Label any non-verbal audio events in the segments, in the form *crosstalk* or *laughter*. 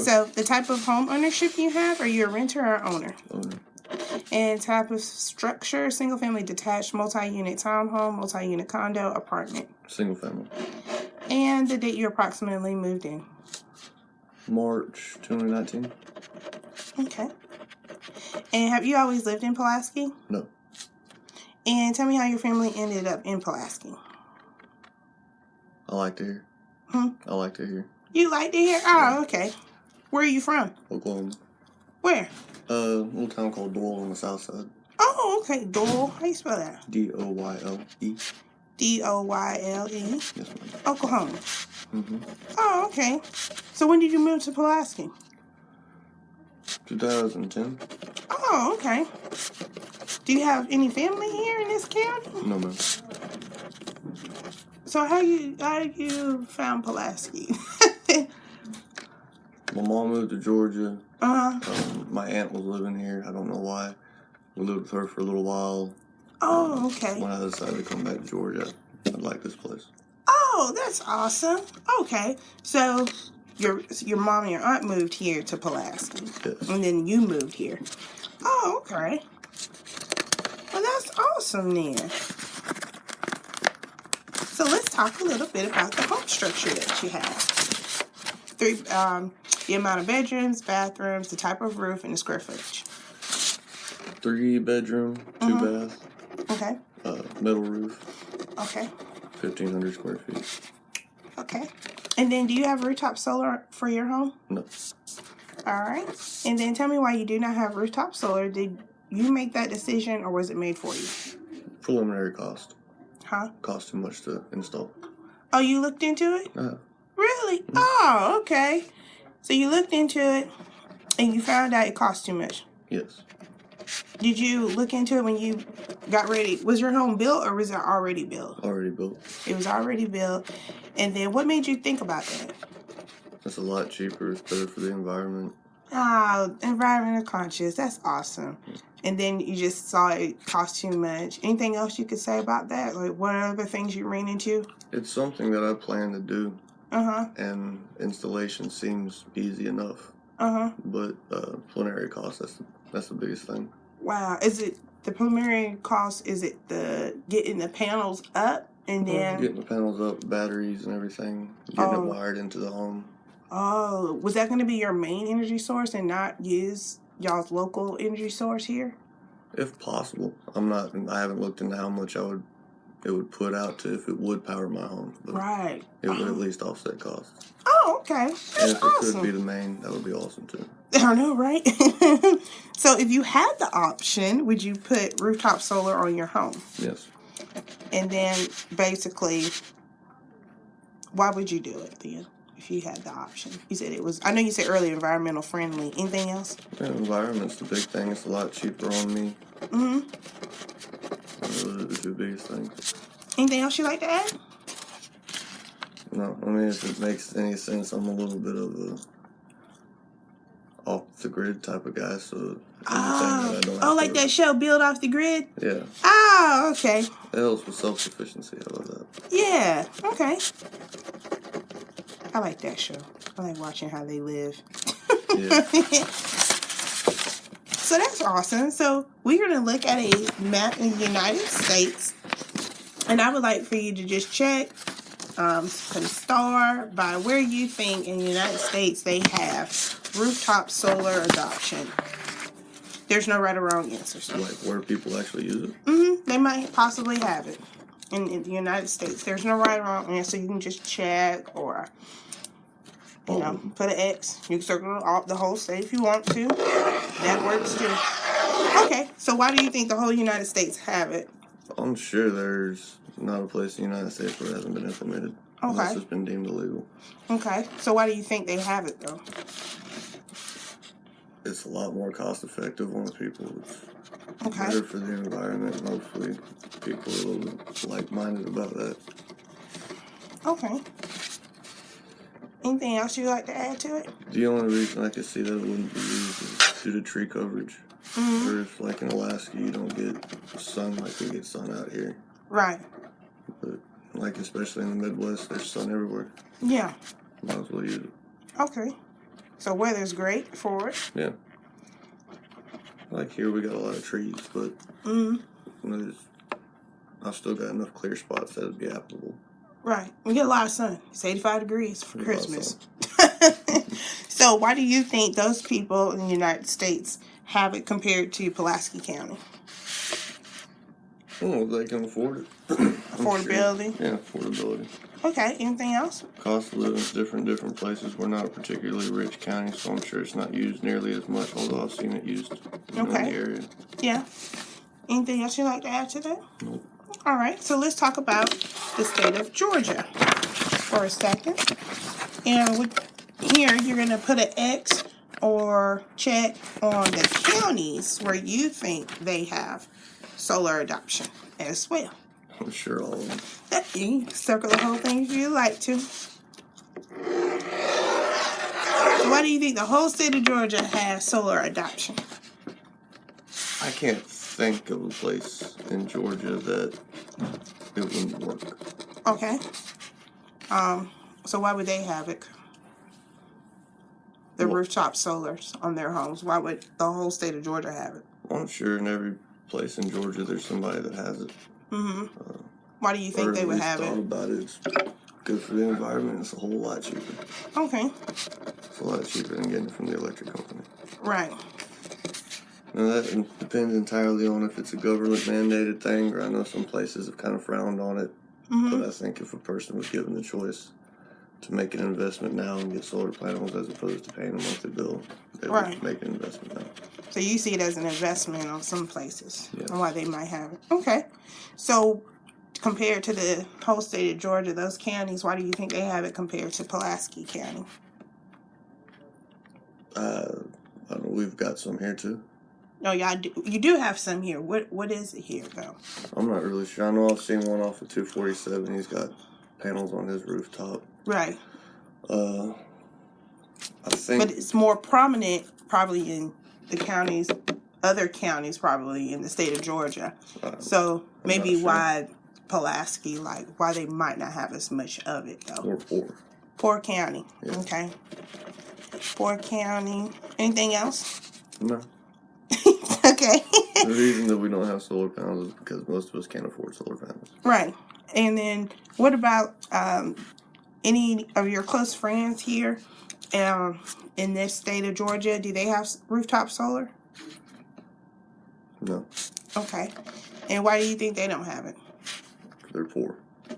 So the type of home ownership you have, are you a renter or owner? Owner. And type of structure, single family detached, multi-unit townhome, multi-unit condo, apartment. Single family. And the date you approximately moved in. March 2019. Okay. And have you always lived in Pulaski? No. And tell me how your family ended up in Pulaski. I like to hear. Hmm? I like to hear. You like to hear? Oh, okay. Where are you from? Oklahoma. Where? Uh, a little town called Doyle on the south side. Oh, okay. Doyle. How you spell that? D O Y L E. D O Y L E. Yes, ma'am. Oklahoma. Mm-hmm. Oh, okay. So when did you move to Pulaski? 2010. Oh, okay. Do you have any family here in this county? No, ma'am. So how you how you found Pulaski? *laughs* My mom moved to Georgia. uh huh. Um, my aunt was living here. I don't know why. We lived with her for a little while. Oh, okay. When I decided to come back to Georgia, I like this place. Oh, that's awesome. Okay, so your your mom and your aunt moved here to Pulaski, Yes. and then you moved here. Oh, okay. Well, that's awesome then. So let's talk a little bit about the home structure that you have. Three, um, the amount of bedrooms, bathrooms, the type of roof, and the square footage. Three bedroom, 2 Mhm. bath, Okay. uh, metal roof, Okay. 1,500 square feet. Okay. And then, do you have rooftop solar for your home? No. All right. And then tell me why you do not have rooftop solar. Did you make that decision or was it made for you? Preliminary cost. Huh? Cost too much to install. Oh, you looked into it? Uh, Really? Mm-hmm. Oh, okay. So you looked into it and you found out it cost too much. yes. Did you look into it when you got ready? Was your home built or was it already built? Already built. It was already built. And then what made you think about that? It's a lot cheaper. It's better for the environment. Oh, environmental conscious. That's awesome. And then you just saw it cost too much. Anything else you could say about that? Like what other things you ran into? It's something that I plan to do, Uh huh. and installation seems easy enough. Uh huh. But uh, preliminary cost, that's the, that's the biggest thing. Wow. Is it the preliminary cost? Is it the getting the panels up and then? Getting the panels up, batteries and everything, getting Oh. it wired into the home. Oh, was that going to be your main energy source and not use y'all's local energy source here? If possible. I'm not, I haven't looked into how much I would, it would put out to if it would power my home. But Right. it would at Oh, least offset costs. oh, okay. And That's if it could be the main, that would be awesome too. *laughs* I don't know, right? *laughs* so, if you had the option, would you put rooftop solar on your home? Yes. And then, basically, why would you do it then? If you had the option, you said it was. I know you said earlier environmental friendly. Anything else? Yeah, environment's the big thing. It's a lot cheaper on me. hmm Those are the two biggest things. Anything else you like to add? No, I mean, if it makes any sense, I'm a little bit of a off the grid type of guy, so Oh, oh, like to- that show, Build Off the Grid. Yeah, Oh, okay. it helps with self sufficiency. I love that. Yeah, okay. I like that show. I like watching how they live. Yeah. *laughs* so that's awesome. So we're going to look at a map in the United States. And I would like for you to just check um, some star by where you think in the United States they have rooftop solar adoption. There's no right or wrong answers. like where people actually use it. hmm They might possibly have it in, in the United States. There's no right or wrong answer. You can just check or, you know, put an X. You can circle all, the whole state if you want to. That works too. Okay, so why do you think the whole United States have it? I'm sure there's not a place in the United States where it hasn't been implemented. Unless Okay. it's been deemed illegal. Okay, so why do you think they have it though? It's a lot more cost effective on the people. It's Okay. better for the environment. and Hopefully, people are a little like minded about that. Okay. Anything else you'd like to add to it? The only reason I could see that it wouldn't be used is due to tree coverage. hmm Or if, like in Alaska, you don't get sun like we get sun out here. Right. But, like, especially in the Midwest, there's sun everywhere. Yeah. Might as well use it. Okay. So weather's great for it. Yeah. Like here, we got a lot of trees, but Mm, there's, I've still got enough clear spots that would be applicable. Right. We get a lot of sun. It's 85 degrees for A lot of Christmas. *laughs* so why do you think those people in the United States have it compared to Pulaski County? Oh, they can afford it. *clears throat* I'm sure. Affordability. Yeah, affordability. Okay. Anything else? Cost of living is different in different places. We're not a particularly rich county, so I'm sure it's not used nearly as much, although I've seen it used know, in the area. Yeah. Anything else you'd like to add to that? Nope. All right, so let's talk about the state of Georgia for a second. And with, here, you're going to put an X or check on the counties where you think they have solar adoption as well. I'm sure all of them. You can circle the whole thing if you like to. So why do you think the whole state of Georgia has solar adoption? I can't think of a place in Georgia that it wouldn't work. Okay. Um, so why would they have it? The Well- rooftop solars on their homes. Why would the whole state of Georgia have it? I'm sure in every place in Georgia there's somebody that has it. Mm-hmm. Why do you think they would have thought it? about it. It's good for the environment. It's a whole lot cheaper. Okay. It's a lot cheaper than getting it from the electric company. Right. Now that depends entirely on if it's a government mandated thing, or I know some places have kind of frowned on it. Mm-hmm. But I think if a person was given the choice to make an investment now and get solar panels as opposed to paying a monthly bill, they Right. would make an investment now. So you see it as an investment on some places Yes. and why they might have it. Okay. So compared to the whole state of Georgia, those counties, why do you think they have it compared to Pulaski County? Uh, I don't know, we've got some here too. No, y'all do, you do have some here. What what is it here though? I'm not really sure. I know I've seen one off of 247. He's got panels on his rooftop. Right. Uh, I think But it's more prominent probably in the counties, other counties probably in the state of Georgia. uh, So I'm maybe sure. why Pulaski, like why they might not have as much of it though. or four. Poor county. Yeah. Okay. Poor county. Anything else? No. Okay. The *laughs* reason that we don't have solar panels is because most of us can't afford solar panels. right. And then what about um, any of your close friends here um, in this state of Georgia? Do they have rooftop solar? No, Okay. And why do you think they don't have it? they're poor. *laughs*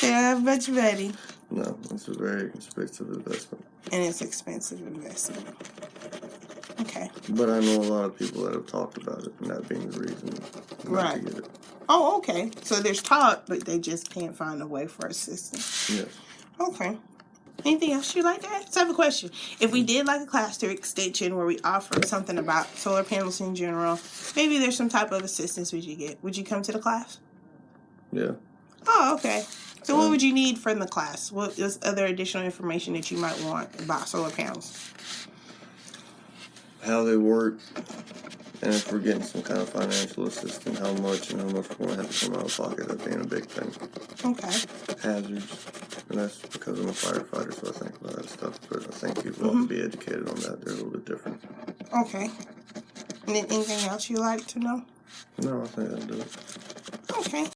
They don't have much money. No, it's a very expensive investment. And it's expensive investment. Okay. But I know a lot of people that have talked about it, and that being the reason Right. to get it. Oh, okay. So there's talk, but they just can't find a way for assistance. Yes. Okay. Anything else you'd like to add? So I have a question. If we did like a class to extension where we offer something about solar panels in general, maybe there's some type of assistance would you get? Would you come to the class? Yeah. Oh, okay. So what Um, would you need from the class? What is other additional information that you might want about solar panels? How they work, and if we're getting some kind of financial assistance, how much and how much we're going to have to come out of pocket, that being a big thing. Okay. Hazards, and that's because I'm a firefighter, so I think about that stuff. But I think people ought to mm-hmm. be educated on that. They're a little bit different. Okay. And then anything else you'd like to know? No, I think that'll do it. Okay.